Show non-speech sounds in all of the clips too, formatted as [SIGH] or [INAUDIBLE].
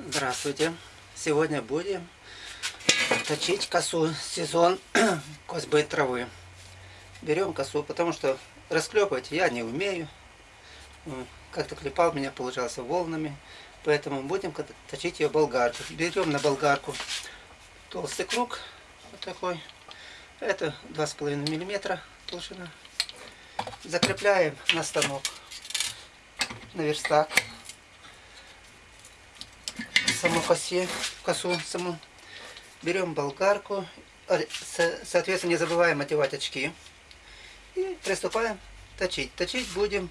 Здравствуйте! Сегодня будем точить косу сезон [CLEARS THROAT] козьбы травы. Берем косу, потому что расклепывать я не умею. Как-то клепал, меня получался волнами. Поэтому будем точить ее болгаркой. Берем на болгарку толстый круг, вот такой. Это 2,5 миллиметра толщина. Закрепляем на станок, на верстак саму косе, косу саму. Берем болгарку, соответственно, не забываем одевать очки. И приступаем точить. Точить будем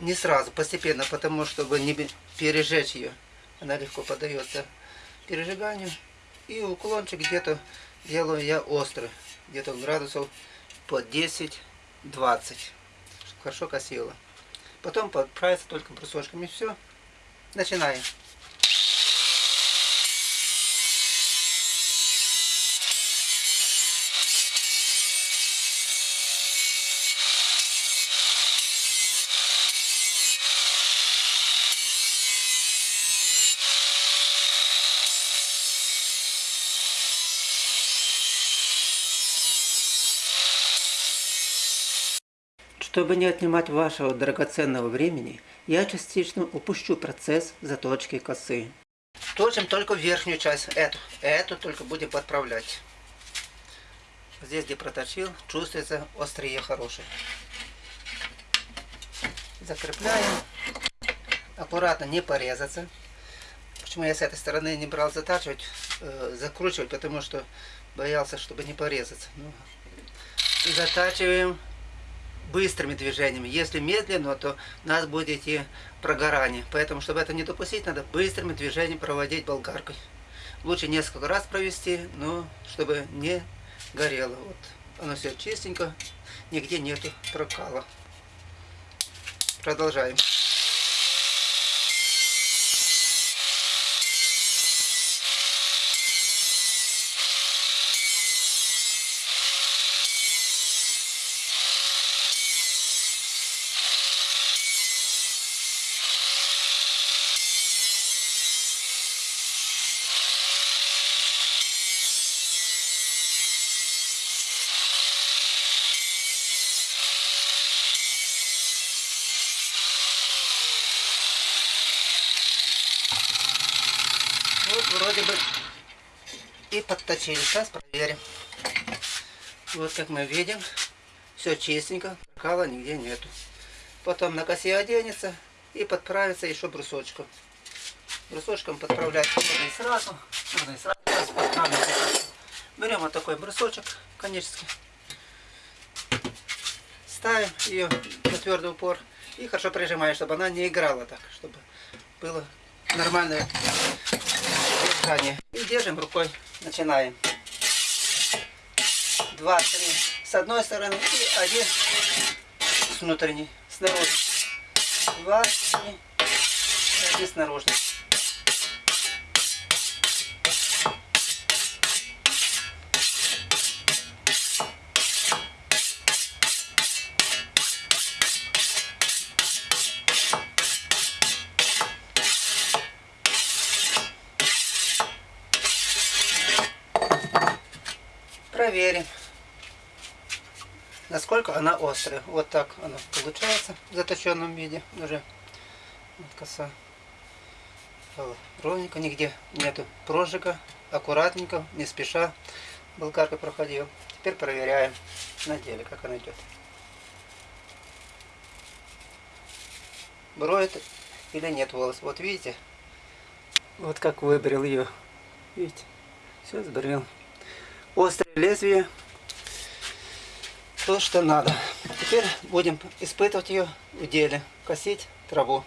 не сразу, постепенно, потому чтобы не пережечь ее. Она легко поддается пережиганию. И уклончик где-то делаю я острый, где-то градусов по 10-20, хорошо косила. Потом подправиться только брусочками. Все. Начинаем. Чтобы не отнимать вашего драгоценного времени, я частично упущу процесс заточки косы. Точим только верхнюю часть, эту. Эту только будем подправлять. Здесь, где проточил, чувствуется острие хорошее. Закрепляем. Аккуратно, не порезаться. Почему я с этой стороны не брал затачивать, э, закручивать, потому что боялся, чтобы не порезаться. Ну, затачиваем быстрыми движениями. Если медленно, то у нас будет идти прогорание. Поэтому, чтобы это не допустить, надо быстрыми движениями проводить болгаркой. Лучше несколько раз провести, но чтобы не горело. Вот оно все чистенько, нигде нету прокала. Продолжаем. Вот вроде бы и подточили. Сейчас проверим. Вот как мы видим, все чистенько, кала нигде нету. Потом на косе оденется и подправится еще брусочком. Брусочком подправлять можно и сразу. Можно и сразу подправить. Берем вот такой брусочек конический. Ставим ее на твердый упор и хорошо прижимаем, чтобы она не играла так, чтобы было нормальное дыхание. И держим рукой. Начинаем. Два, три с одной стороны и один с внутренней, снаружи. Два, три, один снаружи. Проверим, насколько она острая. Вот так она получается в заточенном виде уже. Вот коса. Ровненько, нигде нету прожига. Аккуратненько, не спеша болгаркой проходил. Теперь проверяем на деле, как она идет. Броет или нет волос. Вот видите? Вот как выбрил ее. Видите? Все сбрил острое лезвие, то, что надо. Теперь будем испытывать ее в деле, косить траву.